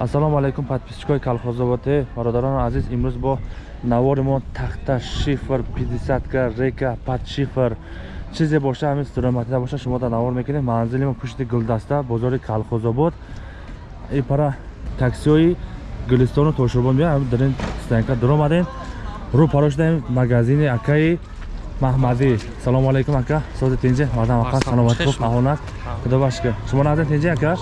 ассалому алайкум подписчикои колхозоботе бародарони азиз имрӯз бо навори мо тахта шифр 50ка река пад шифр. Чизе боша ҳамин стуроматида боша шумо дар навор мекунед манзили мо пушти гулдаста бозори колхозобод и пара таксиҳои гулистону тошурбон биё дар ин стоянка дур омадем. Рӯ паро шудаем магазини акаи маҳмадӣ салому алайкум ака. Сози тинҷе мардам ака. Саломати хуб аҳонат худо башка шумо назан тинҷе ака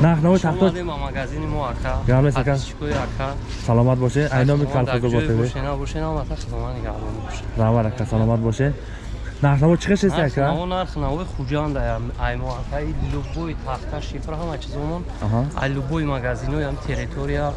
нархнавои тахто магазини мо ака. Гармес ака? Ака. Саломат бошед? Айноми колхозоботе равар ака саломат бошед. Нархнаво чӣ хешест ака? Нархнавои хуҷанда аймо ака. Любой тахта шифра ҳама чизомон ай любой магазинои ам территория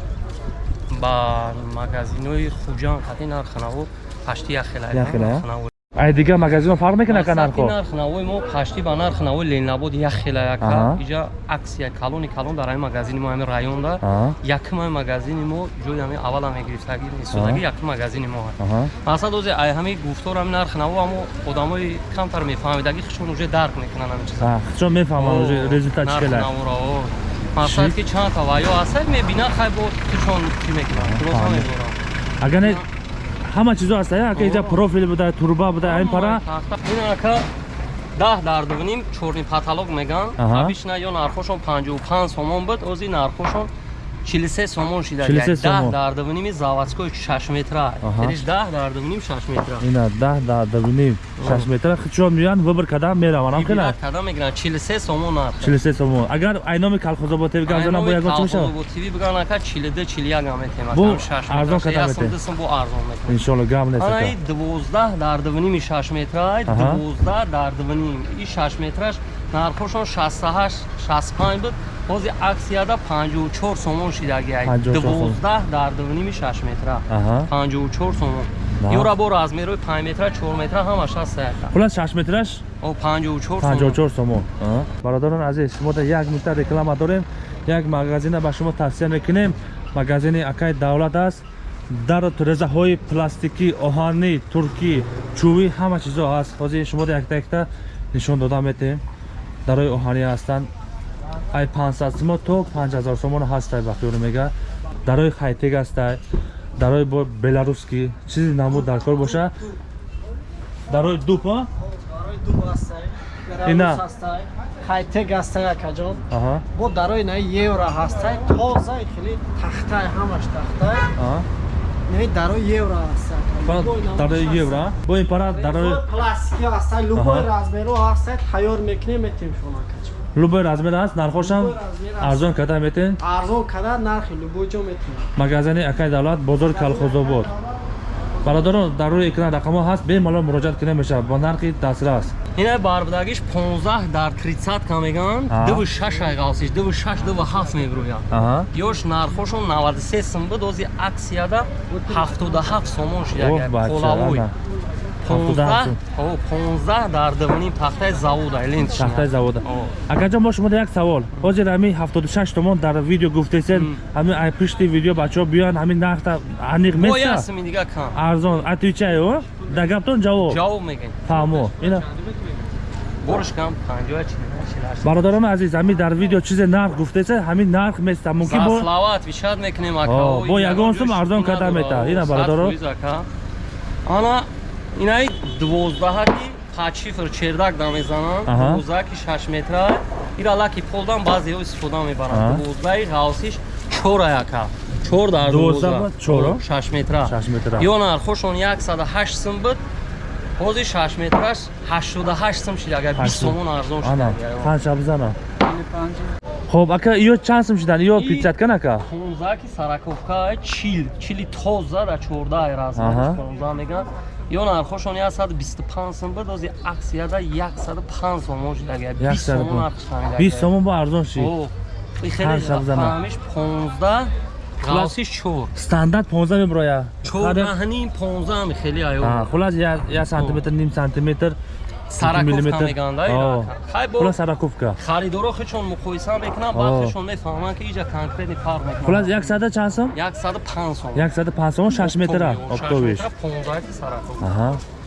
ба магазинои хуҷан қати нархнаво пашти яхела ай дигар магазино фарқ мекунад ка нархо нархнавои мо пашти ба нархнавои ленабод як хела яка иҷа аксия калони калон дар ҳамин магазини мо ҳамин районда якм ҳамин магазини мо ҷои ҳамин аввал мегирифтаги истодаги якм магазини мо масад озе ай ҳамин гуфтор ҳамин нархнаво амо одамои камтар мефаҳмидаги хишон уже дарк мекунанд ҳамин чиза. Хишон мефаҳманд уже результат чӣ хела? масад ки чанд та ваё ҳаста мебина хай бо хишон чӣ меборам. Агар ҳама чизо ҳаст ака иҷа профил буда турба буда ин пара. Ин ака даҳ дардувним чорни паталог меган. Обична ё нархошон панҷоу панҷ сомон буд ози нархошон 43 сомон шида 10 дардавними заводской 6 метра риш 10 дардавним 6 метра ина 10 дардавним 6 метра хичо миян выбор кадам мераван ам кена кадам мегиран 43 сомон нар 43 сомон агар айноми колхозобод тв газона бо ягон чимиша бо тв биган ака 42 41 ам метема бо 6 метра арзон кадам метем дасам бо арзон метем иншалло гам нест ай 12 дардавним 6 метра 12 дардавним и 6 метраш нархошон 68 65 буд ҳозир аксияда 54 сомон шидагиай 12 дар дуними 6 метра. 54 сомон. Ёра бо размерои 5 метра 4 метра ҳамаш ҳаст хулас 6 метраш? 54 54 сомон. Бародарон азиз шумо да як минута реклама дорем. Як магазина ба шумо тавсия мекунем. Магазини акай давлат аст. Дар резаҳои пластикӣ оҳанӣ туркӣ чӯбӣ ҳама чизо ҳаст ҳозир шумо якта якта нишон дода метем дарои оҳанӣ ҳастанд ай 500 сомон то 5000 сомон ҳастай ба хиёл мега. Дарои хайтег ҳастай дарои бо беларуски чизи намуд даркор боша. Дарои дуп а? Ина. хайтег ҳастай акаҷон бо дарои на евро ҳастай тоза хели тахтай ҳамаш тахтай не дарои евро ҳастай дарои евро бо ин пара дарои пластики ҳастай любой размеро ҳастай тайёр мекунем метем шумо акаҷон любой размер аст нархошам арзон када метен арзон када нархи любой ҷо метен магазини акаи давлат бозори калхозобод бародарон дар рӯи экран рақамо ҳаст бемалол муроҷиат кунда мешавад ба нархи дастрас. Ина барбадагиш 15 дар 30 ка меган 26 айғавсиш 26 27 мебирояд ёш нархошон 93 сум буд ози аксияда 77 сомон шидаголавой 15 15 дар дивани пахтаи завода илин пахтаи завода. Акаҷон бо шумо як савол. Ҳозир ҳамин 76 томон дар видео гуфтесен ҳамин пишти видео бачаҳо биёян ҳамин нархта аниқ месаминигакам арзон отвечаю да гаптон ҷавоб. Ҷавоб мегӯй фаҳмо борш кам 54 бародарони азиз ҳамин дар видео чизе нарх гуфтеса ҳамин нарх места мумкин бо слава отвечать мекунем ака. Бо ягон сум арзон карда мета. Ина бародаро ана инаи дувоздаҳаки пачифр чердак да мезананд дувоздаҳаки шаш метра. Ира лаки полдан баъзеҳо истифода мебаранд. Дувоздаҳи ғавсиш чора яка чор дар шаш метра. Ё нархошон яксаду ҳашт сум буд ҳозир шаш метраш ҳаштоду ҳашт сум шид агар бист сомон арзон шудпанҷа бизана хоб ака ё чанд сум шидан? Ё пиццаткан ака понздаҳки сараковка чил чили тоза да чордаҳи размериш понздаҳ мегӯянд ё нархошон 125 сом буд ози аксияда 105 сомон шуд агар 20 сомон нархш фаҳмида 20 сомон бо арзон шид хеле фаҳмиш 15 галсиш 4 стандарт 15 меброя. 4 ҳанин 15 ми хеле аё хулас 1 сантиметр ним сантиметр сараковка мегӯянд сараковка. Харидоро хечон муқоиса мекунам баъд хечон мефаҳманд ки иҷа конкретни фарқ мекунад хулас 100 чанд сом? 105 сом. 105 сом 6 метр обтобиш понздаҳки сараковка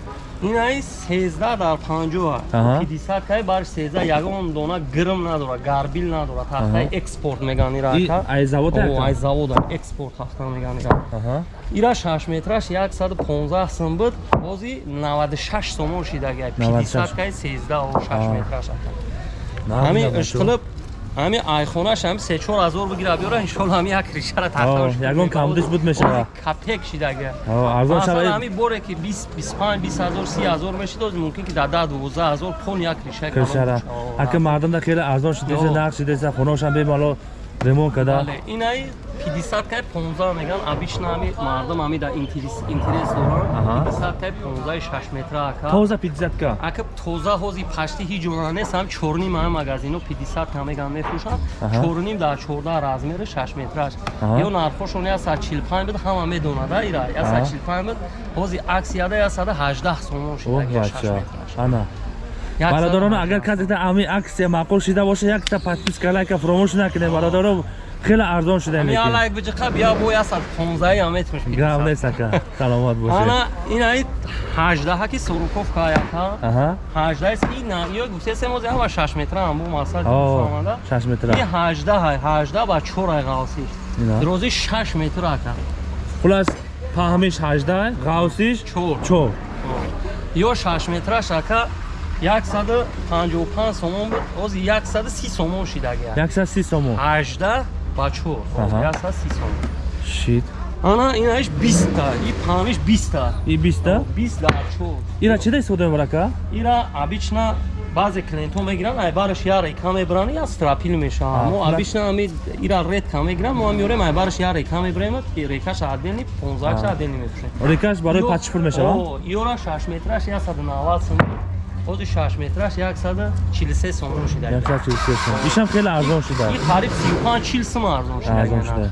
аҳа инаи 13 дар 50 Аҳа. 50 кай бар 13 ягон дона гирм надора гарбил надора тахтаи Аҳа. экспорт меган ира И ака ай завод О, ака? ай завода экспорт тахта меган ира Аҳа. ира 6 метраш 115 сум буд бози 96 сомон шидаги 96. 50 кай 13 о 6 Аҳа. метраш ака Намуна ҳамин бачо. ишқилиб ҳамин айхонаш ҳам 3-4 ҳазор бигира биёра иншоалло ҳамин як ришара тахташ ягон камдиш буд мешава. капек шидаги О, арзон шава ҳамин боре ки 20 25 20 ҳазор 30 ҳазор мешид оз мумкин ки дар 10 12 ҳазор пон як ришаи кишара ака мардам да хеле арзон шидеса нақд шидеса хуношам бемало ремонт када? Бале инаи 50 кай 15 меган обично ҳами мардум ҳами да интерес доранд. 50 кай 15 6 метра ака. Тоза 50 ка. Ака тоза ҳози пашти ҳеҷ ҷона нест ҳам чорним ҳам магазино 50 ка меган мефурӯшанд. Чорним дар 14 размери 6 метраш ё нархошон я 145 буд ҳама медонада ира. я Аҳа. 145 буд ҳози аксияда я 118 сомон оҳ шидаги 6 бача. метраш ана. Як бародарон 118. агар казета ами аксия маъқул шида боша якта подписка лайка фуромӯш накунед. Бародарон хеле арзон шуда ҳами лекин алайк биҷиқа бия бо я 115 ҳам метмеш гап нест ака саломат бошед. Ана инаи 18 ки суруковка яка аҳа. 18 ки на ё гуфтесем оз ҳама 6 метра ҳам бу масал о фаҳмада 6 метра. Ин 18 ҳай 18 ба 4 ай ғавси Ина. дрози 6 метр ака. Хулас паҳмиш 18 ғавсиш 4 4 ё 6 метраш ака 155 сомон буд оз 130 сомон шидаги 130 сомон. 18 ба 4 Аҳа. 130 сомон шит. Ана инаиш 20 та и паҳмиш 20 та и 20 та 20 дар 4 ира чида истифода мебарад ака ира обычно баъзе клиентҳо мегиранд ай бараш я рейка мебаранд я страпил мешаванд мо обычно ами ира редка мегиранд мо ам ёрем ай бараш я рейка мебарем ки рейкаш отдельни 15 А. отдельни мефурӯшем рекаш барои падшифр мешава ёра 6 метраш 190 сум ози 6 метраш 143 сомон шида 143 сом ишам хеле арзон шуда. Ин қариб 35 40 сум арзон шида арзон шуда.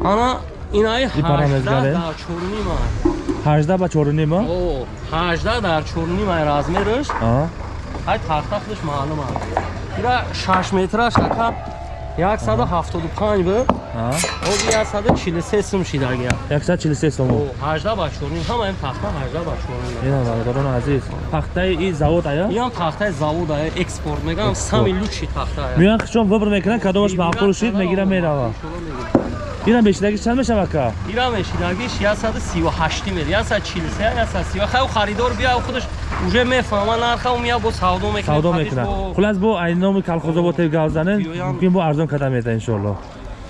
Ана инаи И 18 параметргаре? дар 4 18 ба 4 ма? О 18 дар 4 ай размераш? Аҳа ай тахта худаш маълум аст ира 6 метраш ака? 175 буд ози 143 сум шидаги 143 сомон 18 ба 4 ҳама ин тахта 18 ба 4 ина бародарон азиз. Тахтаи и завод ая? Ин ҳам тахтаи завод ая экспорт мегам. Сами лучши тахта ая. Меян хишон выбор мекунад кадомаш маъқул шид мегира мерава. Ина бешидаги чанд мешава ака ира мешидагиш 138 мер 143 130 хай харидор бия худаш уже мефаҳма нарха мия бо савдо мекунад. Савдо мекунад. хулас бо айноми калхозоботи гав Биёям. мумкин бо арзон када мета иншоалло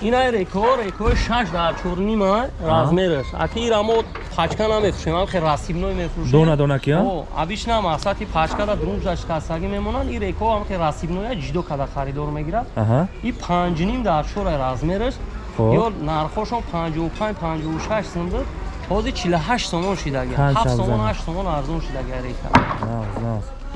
ина реко реко 6 дар 4 нима размераш. Аки ира мо пачка намефурӯшем ам хе расибной мефурӯшем дона дона ки О, обычно мақсади пачкада друнҷаш касаги мемонанд. Ин реко ам хе расибноя ҷидо када харидор мегирад. Аҳа. И панҷним дар чора размераш. Ё нархошон 55 56 сум буд ҳозир 48 сомон шидаги. Панҷ 7 савзан. сомон 8 сомон арзон шидаги рейка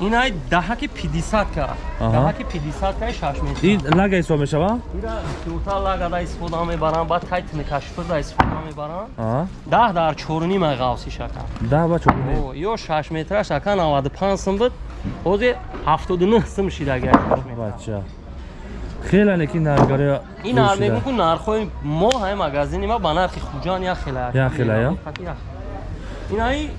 нағз нағз инай даҳаки 50 ка. Аҳа. даҳаки 50 каи 6 метр ин лага ҳисоб мешава? Ира бисёртар лагада истифода мебаранд баъд тайтни кашфирда истифода мебаранд аҳа. Даҳ дар чорним ай ғавси шака. Да ба чорни О, ё 6 метраш ака 95 сум буд. Ҳозир 79 сум шидаги 6 метр бача. Хеле лекин наргари ин мегӯм ку нархҳои мо ҳай магазини ма ба нархи хуҷан як хела Як хела, ё? инаи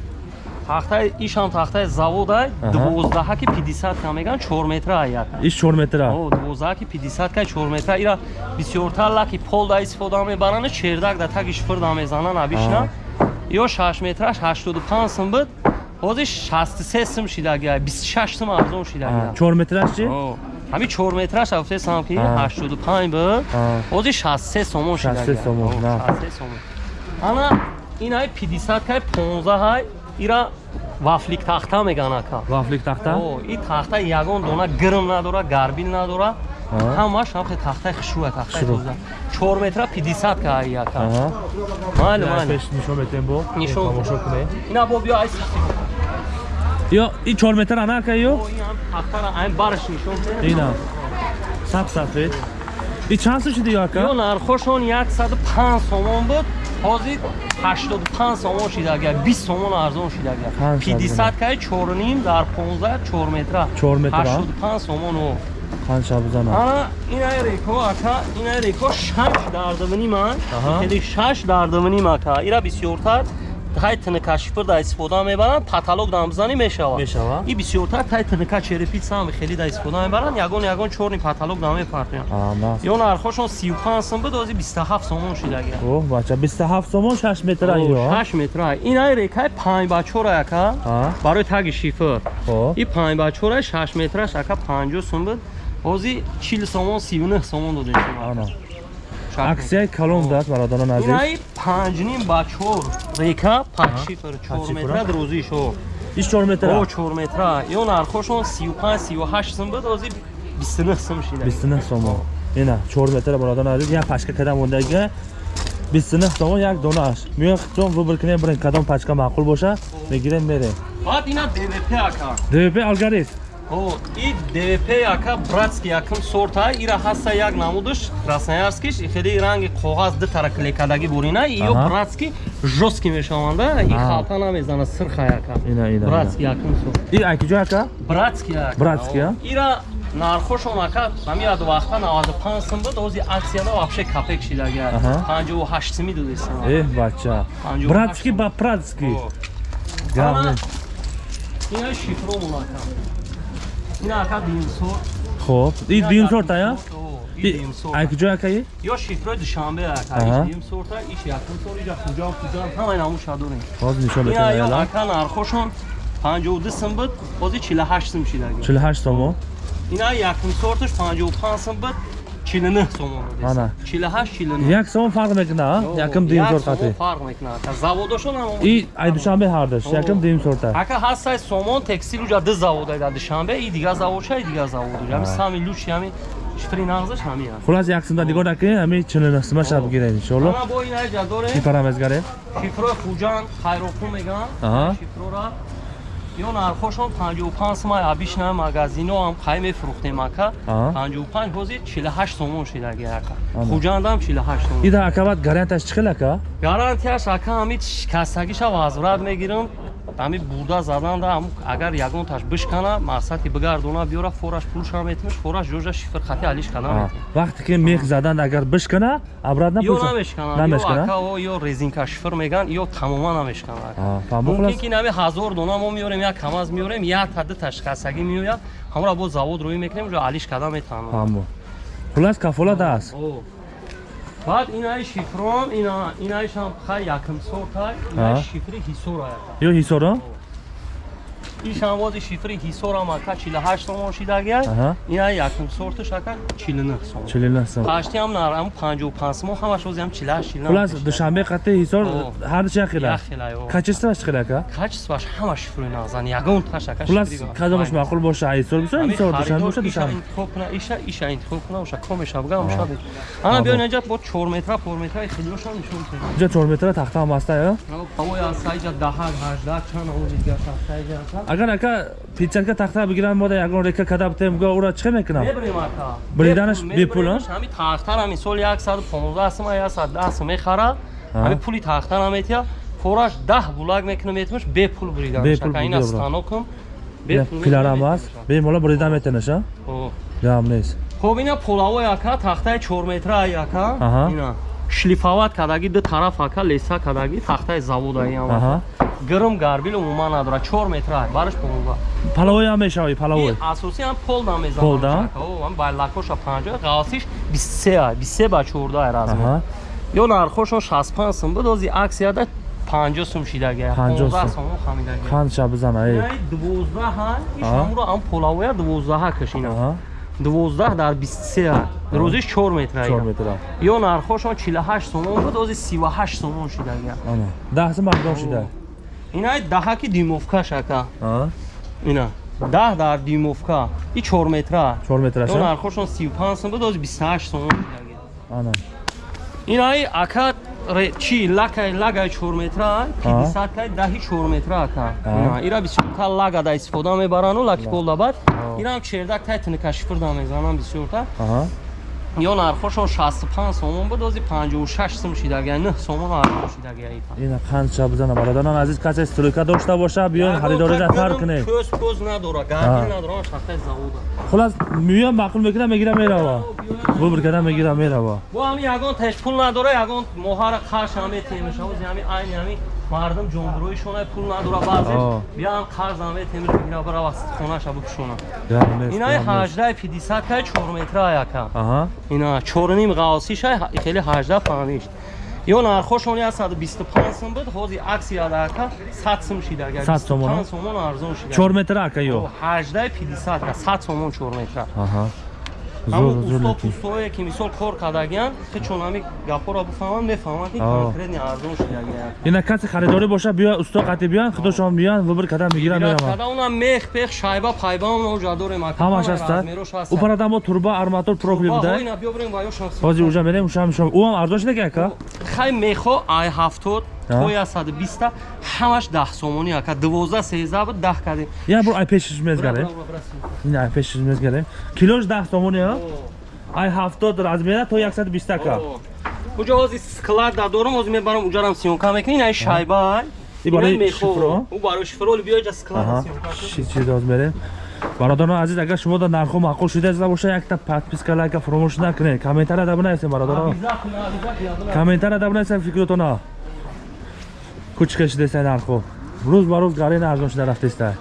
тахтаи ишам тахтаи завод ай Аҳа. дувоздаҳаки 50 ка меган 4 метра ай яка иш 4 метра о дувоздаҳаки 50 ка 4 метра ира бисёртар лаки полда истифода мебаранд чердак да таги шифрда мезананд обично ё 6 метраш 85 сум буд ҳозир 63 сум шидаги ай 26 сум арзон шидаги 4 метраш чи О, ҳами 4 метраш афтесам ки А. 85 буд А. ҳозир 63 сомон шидаги 63 сомон, О, на. 63 сомон ана инаи 50 кай 15 ҳай ира вафлик тахта меган ака вафлик тахта? О, ин тахта ягон дона гирм надора гарбил надора. Ҳамаш ҳамхе тахтаи тахтаи Хушрӯ. тоза 4 метра 50 ка ай яка майли пеш нишон метем бо? Нишон. тамошо кунед ина бо биё ай ё ин 4 метр ана ака ё? Ҳам тахтара айн бараш нишон ина. Саб сафед и чанд сум шиди ё нархошон 105 сомон буд. Ҳозир 85 сомон шидаги 20 сомон арзон шидаги Панҷ 50 кай 4 дар 15 4 метра. 4 метра, а? 85 сомон о қанча бизана ана инай реко ака инай реко 6 дар дивни ман хеди 6 дар дивни мака ира бисёртар тай тнк шифр да истифода мебаранд каталог да бизанӣ мешавад. Мешавад. и бисёртар тай тнк черепица ҳам хеле да истифода мебаранд ягон ягон чорни каталог да мепартоянд А, нас. ё нархошон 35 сум буд ози 27 сомон шидагия О, бача 27 сомон 6 метр айо. 8 метра инаи рекаи 5 бачора яка барои таги шифр. И 5 бачора 6 метраш ака 50 сум буд ози 40 сомон 39 сомон Ана. Аксияи калон даст бародарон азиз. инаи 5 ним бачор река 5 шифр 4 шифр, метра а? друзишо Иш 4 метр. о 4 метра ё нархошон 35 38 сум буд ози 29 сум шида 29 сомон. Ина 4 метр бародарон азиз. Я пачка кадам мондага 29 сомон як донааш. Миёй чон выбор кинем бирин кадом пачка маъқул боша, мегирем мерем. баъд ина двп ака ДВП алгарис. О, и ДВП яка братски якм сорта. Ира ҳаста як намудаш. Красноярскиш. Хеле ранги коғаз ду тара клекадаги бурина. И ё Аҳа. братски жёстки мешаванда. И халта намезана сирха яка братски якм сорт И айкиҷо ака? братски яка Братски, а? ира нархошон ака. Ҳамияд вақта 95 сум буд. Ози аксияда вообще капек шидаги Аҳа. 58 суми додестан Э, бача. Братски ба пратски. Ана, Гавне. ина шифромун ака ина ака димсор Хоб. И дим сорта я? и димсор Айкиҷо ака и? ё шифрои душанбе Аҳа. ака иш дим сорта иш якум сор иҷа хуҷам хуҷам ҳамаи намуша дорем Ҳозир нишон ина ё метавонам. ака нархошон 52 сум буд бози 48 сум шидаги 48 сомон. ина якум сорташ 55 сум буд 49 сомон Ана. 48 49 Як сомон фарқ мекуна, а? Якм дим сорт сомон хати. фарқ мекунад ака заводошон ҳам И ай душанбе ҳардаш, якм дим сорта. ака ҳастаи сомон текстил уҷа ду завод айда душанбе и дига заводша и дига завод уҷа ҳами сами лучи ҳами шифри нағзаш ҳами Хулас як сумда дигор накунем, ҳами 49 сума шаб гирем иншоалло. бо ина ҷа дорем Ки парамезгаре? шифрои хуҷан хайропу меган шифрора ё нархошон 55 сумай абишна магазино ҳам қай мефурӯхтем ака Аҳа. 55 ҳозир 48 сомон шидаги ака Ана. хуҷандам 48 сомон Ида акават гарантияш чӣ хел ака? гарантияш ака ҳами шикастагиша возврат мегирам ҳами бурда заданда агар ягонташ бишкана мақсади бигардона биёра фораш пулша метимиш фораш ҷожа шифр хати алиш кана А, метим Вақте ки мех задан агар бишкана, обратно ё пулса. намешкана ё резинка шифр меган ё тамома намешкана мумкин ки нами ҳазор дона мо меёрем як камаз меёрем як тади ташкасагӣ меояд ҳамра бо завод рӯӣ мекунем ҷо алиш када метавонам Фаҳмо. Хулас кафолат аст. О. баъд инаи шифром ина инаишам хай якм сортай инаи Аҳа. шифри ҳисора Ё ҳисоро? Ишам бози шифри ҳисорам ака 48 сомон шидагиай Аҳа. инаи якм сорташ ака 49 сомон. 49 сом. ҳашти ҳам нарам 55 сомон ҳамаш ози ҳам 48 49 Хулас душанбе қати ҳисор ҳардуш як хела. як хела ё Качествоаш чӣ хел ака? качестваш ҳама шифрои нағзан ягон таш ака Хулас шифри кадомаш маъқул боша? Ҳисор ҳамин ҳисор душанбе боша душанбе. интихоб куна иша иша интихоб куна оша комеша бигам оша бед ана биён инҷа бо 4 метра 4 метра хелиошам нишон тед Инҷа 4 метра тахта ҳам аста ё? ҳавои асаиҷа даҳак ҳаждак чанд ози дига тахтаиҷа ака Агар ака пичатка тахта бигирам мода ягон река када битем го ура чӣ мекунам? мебирем ака Бриданаш Бепул, бепул, а? мебиремш, ҳамин тахтара мисол 115 сум 110 сум мехара А. ҳамин пули тахтара метия фораш 10 булак мекунам метимаш бепул бриданаш ака ина бигирам. станокам Пиларам аст. Бемола брида метенаш, а? Гам нест. хоб ина полавои ака тахтаи 4 метраи ака ина шлифават кадаги ду тараф ака леса кадаги тахтаи заводаи ам Аҳа. гирм гарбил умуман надора 4 метраи бараш помога Палавои ҳам мешавӣ, палавои. ин асоси ам пол намезанам Пол, да? ам байлакоша 50 ғавсиш 23 ай 23 ба 14 разм ё нархошон 65 сум буд ози аксияда 50 сум шидаги 50 15 сум. сум хамидаги Қанд ша бизана, эй. яй 12 ай иш Аҳа. ҳамро ам полавоя 12 кашина. 12 дар 23 ай рӯзиш 4 метра 4 метра. ё нархошон 48 сомон буд ози 38 сомон шидаги Ана. 10 сум мардом шида. инаи даҳаки димовка шака. А? ина. 10 дар димовка. И 4 метра. 4 метра ё нархошон 35 сом буд ози 28 сомон шидаги Ана. инаи ака ре- чи лакай лагай 4 метра 50 кай даҳи 4 метра ака. Ина ира бисёрта лагада истифода мебарану лаки инам чердак тай тинка шифрда мезанам бисёрта. Ё нархошон 65 сомон буд ози 56 сум шидаги 9 сомон арзон шидаги ита Ина қанд ша бизана бародарон азиз касе стройка дошта боша биён харидорида фарқ кунем. көз көз надора гарди надора шахтай завода. Хулас миём маъқул мекунам мегира мерава. Бубр када мегира мерава. бо ҳами ягон теш пул надора ягон моҳара қарш ҳаме темеша ози ҳами айни ҳами мардум ҷонбироишона пул надора. Баъзе биан қарз аме темир бигира бара хонаша гам нест инаи гам нест. 18 50 кай 4 метра яка ина 4 ғавсишай хели 18 паништ ё нархошони аз 125 сум буд ҳози аксия дака 100 сум шидага 100 сомон, а? 25 сомон арзон шида 4 метр ака ё? 18 50 ка 100 сомон 4 метра. Аҳа ҳамун лати пустое ки мисол кор кардагиян хе чонами гапоро бифаҳманд мефаҳманд ки конкретни арзон шидагиян ина касе харидорӣ боша биё усто қати биён худошон биён выбор кардан мегирам мерам када унам мех пех шайба пайба уна уҷа дорем ака ҳамаш аста упарадамо турба арматур профил буда ина биёбрем ва ё шанс ҳозир уҷа мерем шам шам уам арзон шида ки ака? Хай мехо ай ҳафтод А? то я саду биста ҳамаш даҳ сомонӣ ака дувозда сезда буд даҳ кардем. Я бур ай пешиш мезгарем. Ина ай пешиш мезгарем. Килош даҳ сомони а? Ай ҳафтод размера то яксад биста ка уҷа ҳози склада дорам ҳозир мебарам уҷарам сиёнка мекунӣ ина шайба И барои шифро? у барои шифро биё ҷа склада аҳа. сиёнка кун. чӣ чӣ розмерем бародарон азиз агар шумо да нархо маъқул шуда зада боша якта подписка лайка фаромӯш накунед. Комментария да бинависем бародарон комментария да бинависем фикротона кучка шудеста нархо рӯз ба рӯз гарин арзон шуда рафтеста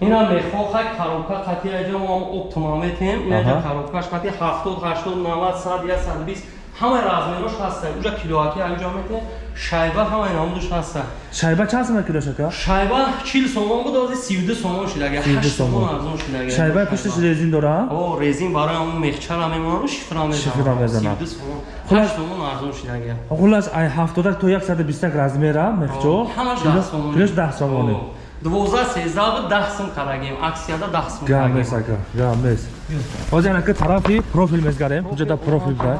ина мехо хай коробка қати аҷа мо оптима метем ина ҷа Аҳа. коробкаш қати 70 80 90 100 100 120 ҳамаи размерош ҳаста уҷа килоаки аҷа метем шайба ҳамаи намудуш ҳаста. Шайба чанд сомон килош ака шайба 40 сомон буд ҳозир 32 сомон шидага 32 8 сомон сомон. арзон шидага шайбаи пушташ резин дора? О резин барои ҳамун мехчара мемонам шифра Шифра мезанам мезанам. 32 сомон. Хулас- 8 сомон арзон шидага хулас ай ҳафтодак то яксаду бистак размера мехчо ҳамаш 10 сомон килош даҳ сомони 12 13 буд 10 сум карагем аксияда 10 сум гам нест ака гам нест ҳозир ака тарафи профил мезгарем ҷода профил да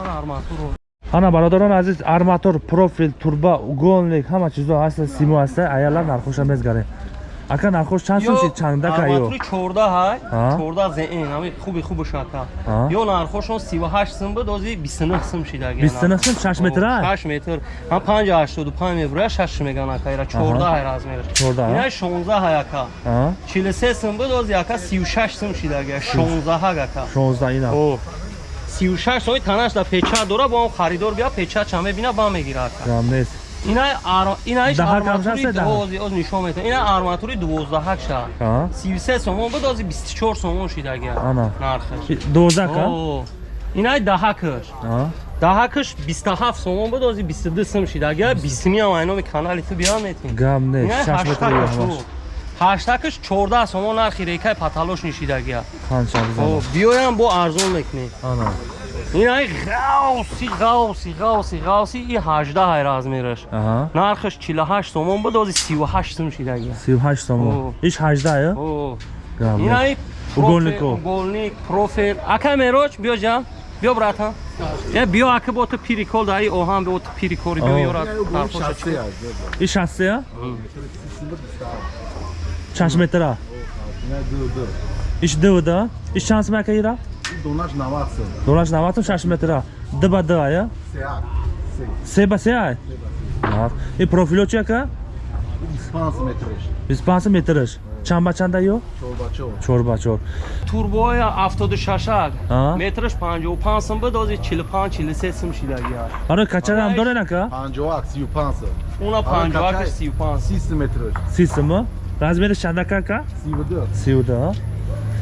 ана бародарон азиз арматур профил турба уголник ҳама чизо ҳаста симо ҳаста аялар нархоша мезгарем ака нархош чанд сум шид чандака ё арматури 14 ҳай. А? 14 зеин ҳами хуби хуби шака А? ё нархошон 38 сум буд ҳозир 29 сум шидага 29 сум 6 метр ай 6 метр. Ҳам 585 мебура 6 меган ака ира 14 ҳай размер. 14 ина 16 ҳай ака. А? 43 сум буд ҳозир ака 36 сум шидага 16 ҳай ака. 16 ина. О 36 сои танаш да печа дора бо он харидор бия печа ча мебина ба мегира ака. Нест ина ар ина Даҳак ҳам арматури дози оз нишон метавон ина арматури 12 ша 33 сомон ҳозир 24 сомон шидага ана нархаш 12 ка О, инаи даҳакаш даҳакаш 27 сомон буд ҳозир 22 сум шидага 20 ам айноми канали ту биён метин гам нест инаи 6 метр ё ҳамаш ҳаштакаш 14 сомон нархи рекаи паталош нишидагия биёям бо арзон мекунем ана инаи ғавси ғавси ғавси ғавси и 18 ай размераш нархаш 48 сомон буд ҳозир 38 сум шидагия 38 сомон О. иш 18 ё О, гам нест инаи Уголнико. уголник профил ака мероч биё ҷа биё братан я биё ака бо ту пирикол даи оҳан бо ту пирикори биё О. ёра тархоша чӣ? иш 60 ё чанд метр а иш дуда иш чанд сум ака ира Донаш 90 сум. донаш 90 сум 6 метр а д ба д ая Сеак. се ба се ай Ах, и профило чи ака 25 метриш. 25 метрш чанд ба чанда ё Чорбачо. 4 ба 4 турбои 76 А? метраш 55 сум буд ҳозир 45 43 сум шидагия барои качара ҳам дорен ака 50 35 сум. уна 50 35 30 метриш. 30 сум размери чандака ака 32. 32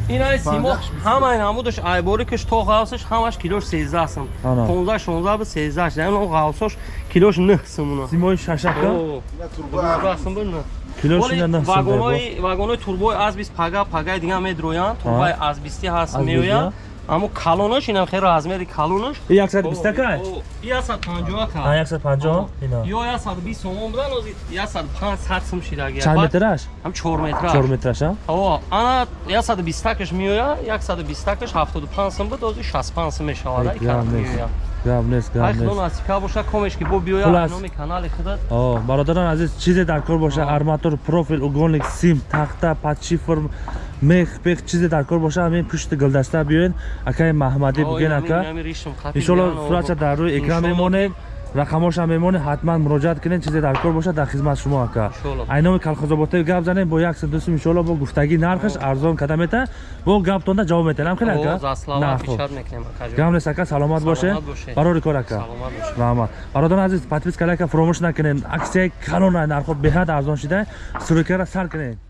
инаи симо Панҷаш, бисту. ҳамаи намудаш айбори каш то ғавсаш ҳамаш килош 13 сум Ана. 15 16 буд 13 шида он ғавсош килош 9 сум уна симои шашака О, Я турба. 12 сум буд не килош ина на сум вагонои вагонои турбои азбист пага пагаи аммо калонаш инам хеле размери калонаш и 120 ка и 150 ка а 150 ина. Ё 120 сомон будан ҳозир 105 сум шидагия чанд метраш? Ҳам 4 метра 4 метраш а? О ана 120 такаш меоя 120 такаш 75 сум буд ҳозир 65 сум мешавад Ай, нест. Меоя гам нест ай гам худо нест насибка боша комешки бо биёя Хулас. номи канали худат. О бародарон азиз чизе дар кор боша? Арматур профил уголник сим тахта подшифр мех пех чизе дар кор боша? Ҳамин пушти гулдаста биёед. Акаи маҳмадӣ буген ака. иншолло суратша дар рӯи экран мемонед рақамоша мемонед ҳатман муроҷиат кунед чизе дар кор бошад дар хизмат шумо ака. Айноми калхозоботе гап занем бо як садусим иншолло бо гуфтагӣ нархаш арзон када мета бо гапдонда ҷавоб метенам хеле ака гам нест ака саломат боше. барори кор ака. Раҳмат бародарон азиз подписка лайка фуромӯш накунед. Аксияи калона нархҳо беҳад арзон шуда сурикара сар кунед